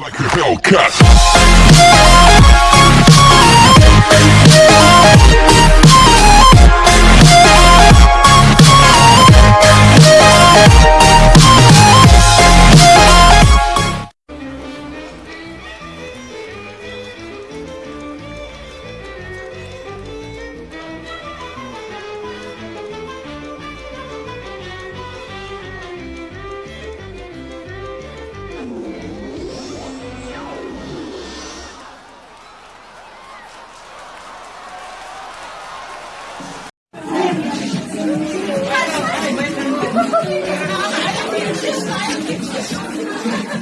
Like a Hellcat.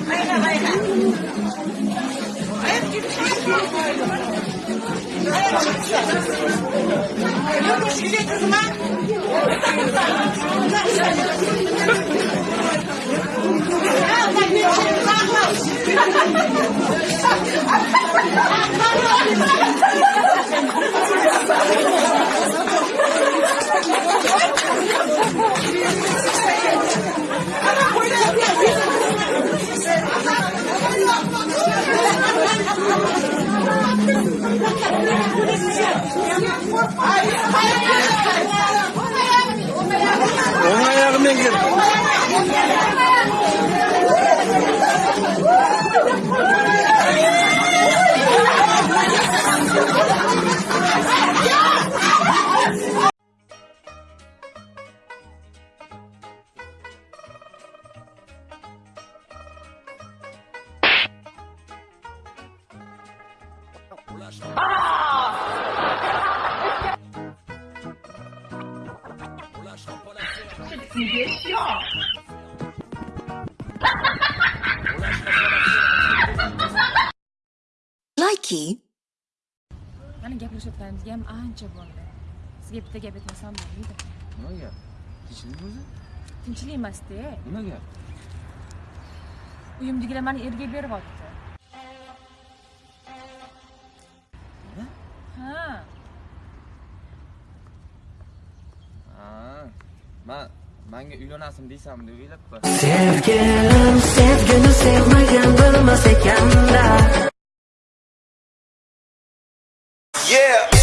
慢一下，慢一下。你们唱一下。哎，你们直接就是吗？Polícia! Likey Mana gaplashayotganimizga ham ancha bo'ldi. Sizga bitta gap aytmasam bo'lmaydi. Nima gap? Tinchlik o'zi? Tinchlik emasda. Nima gap? Uyimdagilar mani erga beryapti. man manga uylanasizmi deysanmi deb o'ylabman sevgilim sevgini sevmagan bilmas ekanda. Yeah.